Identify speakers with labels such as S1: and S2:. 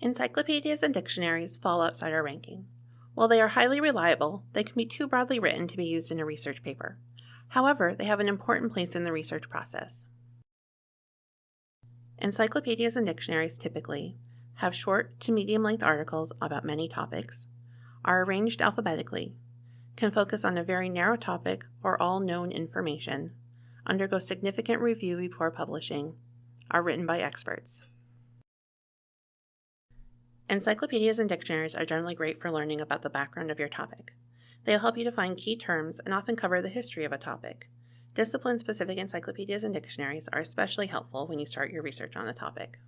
S1: Encyclopedias and dictionaries fall outside our ranking. While they are highly reliable, they can be too broadly written to be used in a research paper. However, they have an important place in the research process. Encyclopedias and dictionaries typically have short to medium length articles about many topics, are arranged alphabetically, can focus on a very narrow topic or all known information, undergo significant review before publishing, are written by experts. Encyclopedias and dictionaries are generally great for learning about the background of your topic. They'll help you define key terms and often cover the history of a topic. Discipline specific encyclopedias and dictionaries are especially helpful when you start your research on the topic.